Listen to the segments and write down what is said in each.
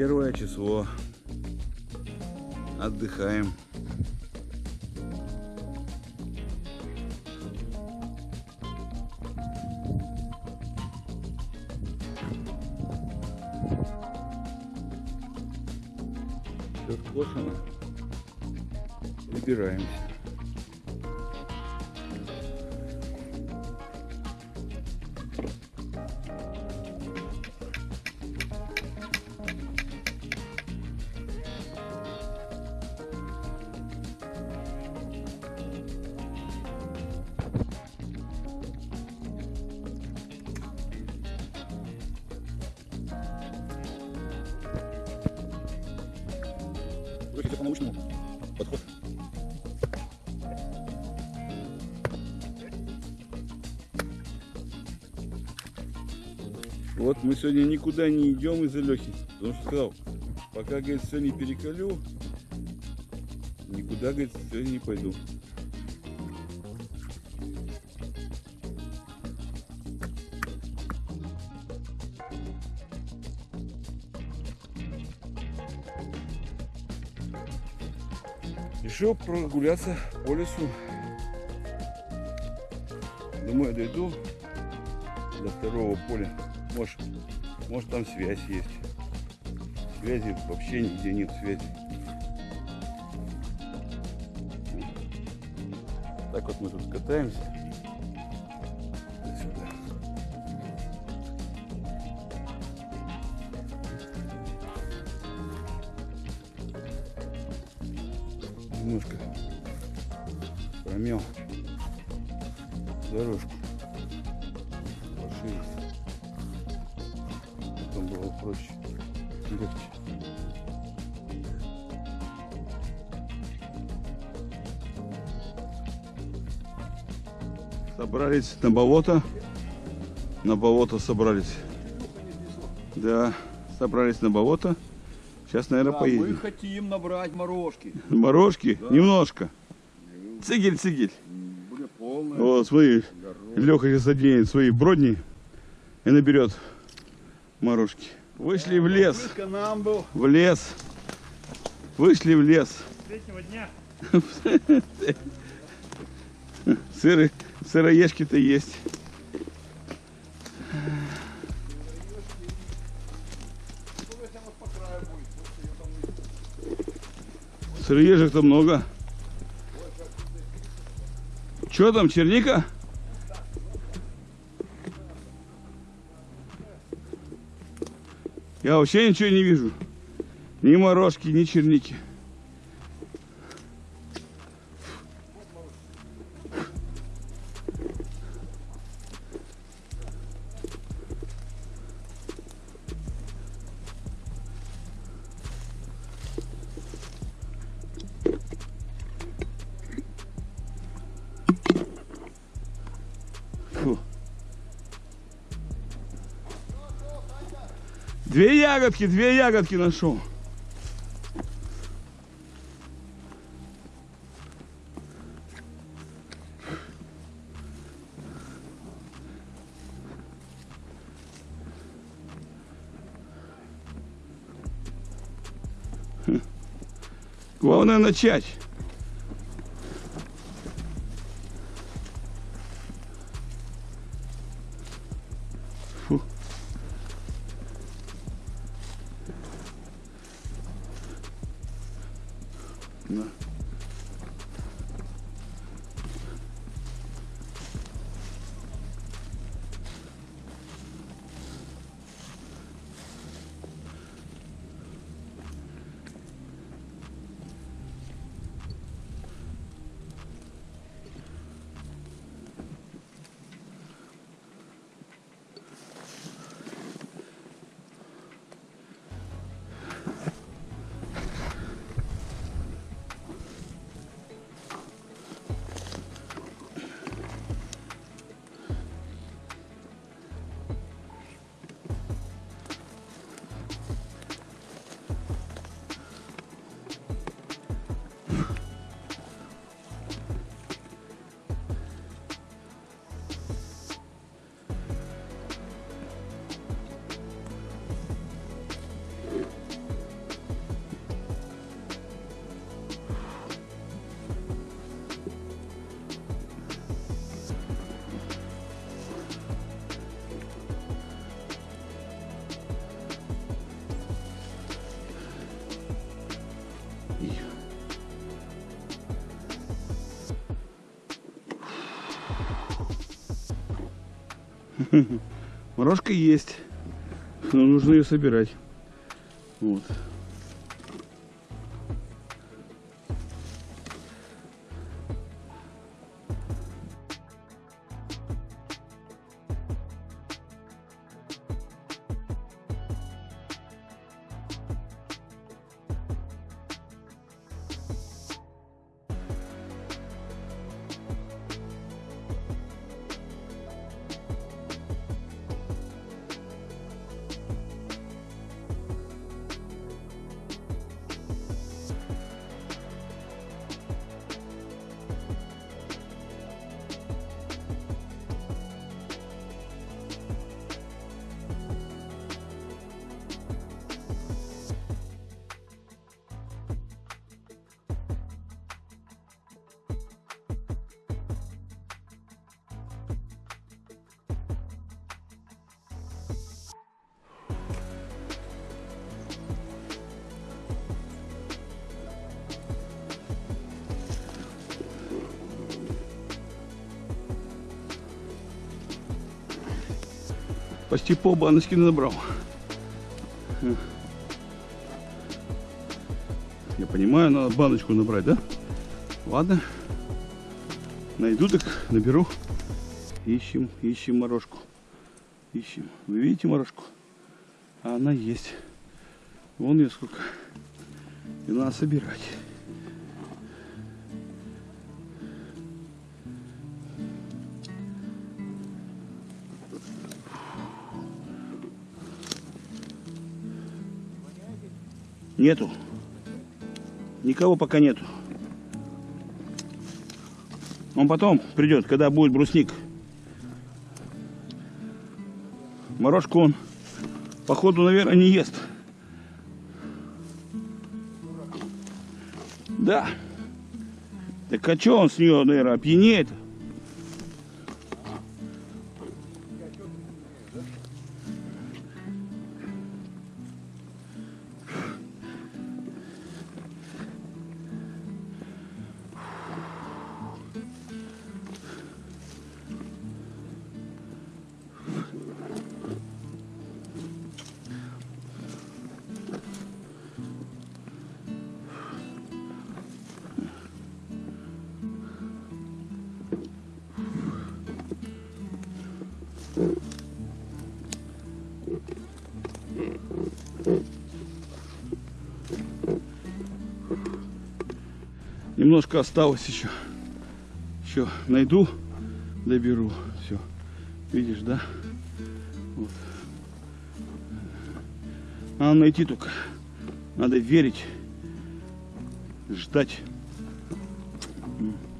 Первое число. Отдыхаем. Все скошено. Выбираемся. Короче, по научному подход. Вот мы сегодня никуда не идем из-за Лехи. Потому что сказал, пока, говорит, все не переколю, никуда, говорит, сегодня не пойду. Решил прогуляться по лесу. Думаю, дойду до второго поля. Может, может там связь есть. Связи вообще нигде нет связи. Так вот мы тут катаемся. Промел дорожку пошире. Потом было проще, легче. Собрались на болото. На болото собрались. Да, собрались на болото. Сейчас, наверное, Да, поедем. мы хотим набрать морожки. Морожки? Немножко. Цигель, цигель. Вот, смотри, Леха сейчас оденет свои бродни и наберет морожки. Вышли в лес, в лес. Вышли в лес. Третьего дня. Сыры, сыроежки-то есть. Сыроежек-то много. Что там, черника? Я вообще ничего не вижу. Ни морожки, ни черники. Две ягодки, две ягодки нашел. Хм. Главное начать. Морожка есть, но нужно ее собирать. Вот. Почти пол баночки набрал. Я понимаю, надо баночку набрать, да? Ладно. Найду, так наберу. Ищем, ищем морожку. Ищем. Вы видите морожку? А она есть. Вон ее сколько. И надо собирать. Нету. Никого пока нету. Он потом придет, когда будет брусник. Морожку он, походу, наверное, не ест. Да. Так а что он с нее, наверное, опьянеет? Немножко осталось еще. Еще найду, доберу. Все. Видишь, да? Вот. Надо найти только. Надо верить. Ждать.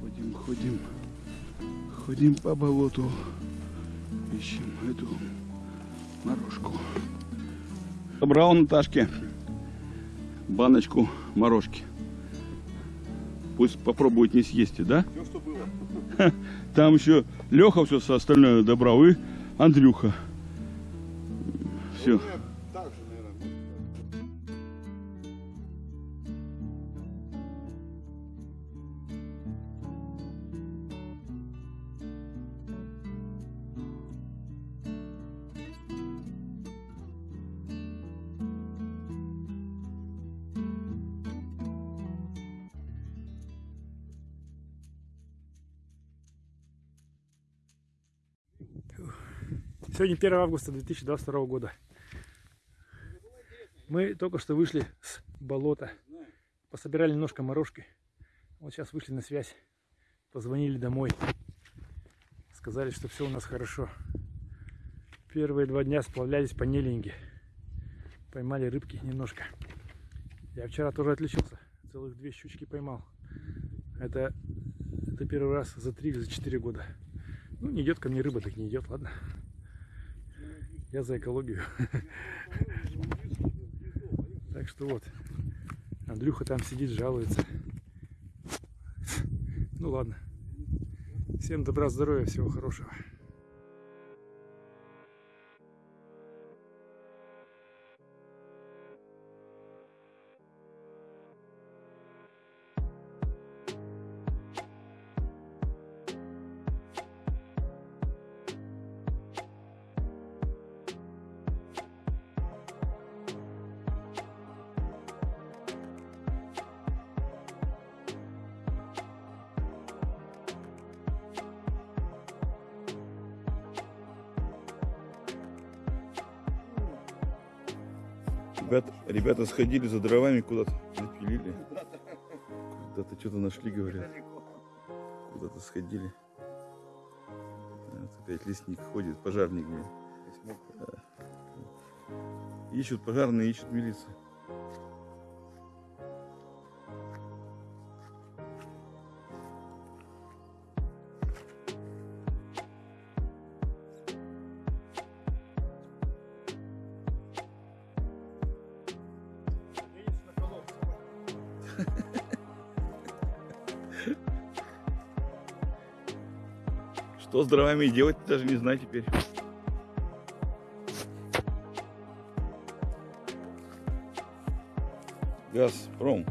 Ходим, ходим. Ходим по болоту. Ищем эту морожку. Собрал Наташке баночку морожки. Пусть попробует не съесть, да? Все, что было. Там еще Леха все остальное добрал и Андрюха. Все. Сегодня 1 августа 2022 года. Мы только что вышли с болота. Пособирали немножко морожки. Вот сейчас вышли на связь. Позвонили домой. Сказали, что все у нас хорошо. Первые два дня сплавлялись по Нелинге. Поймали рыбки немножко. Я вчера тоже отличился. Целых две щучки поймал. Это, это первый раз за три или за четыре года. Ну, не идет ко мне рыба, так не идет, ладно. Я за экологию. Так что вот. Андрюха там сидит, жалуется. Ну ладно. Всем добра, здоровья, всего хорошего. Ребят, ребята сходили за дровами куда-то, напилили. Куда-то что-то нашли, говорят. Куда-то сходили. Вот опять лесник ходит, пожарник. блин. Да. Ищут пожарные, ищут милицию. Что с дровами делать, даже не знаю теперь. Газпром.